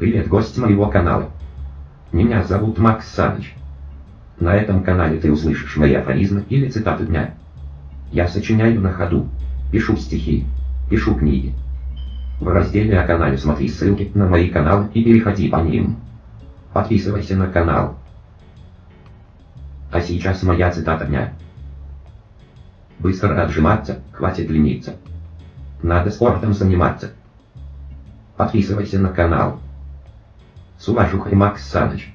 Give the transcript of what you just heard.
Привет, гость моего канала. Меня зовут Макс Саныч. На этом канале ты услышишь мои афоризмы или цитаты дня. Я сочиняю на ходу, пишу стихи, пишу книги. В разделе о канале смотри ссылки на мои каналы и переходи по ним. Подписывайся на канал. А сейчас моя цитата дня. Быстро отжиматься, хватит лениться. Надо спортом заниматься. Подписывайся на канал. С уважухой Макс Саныч.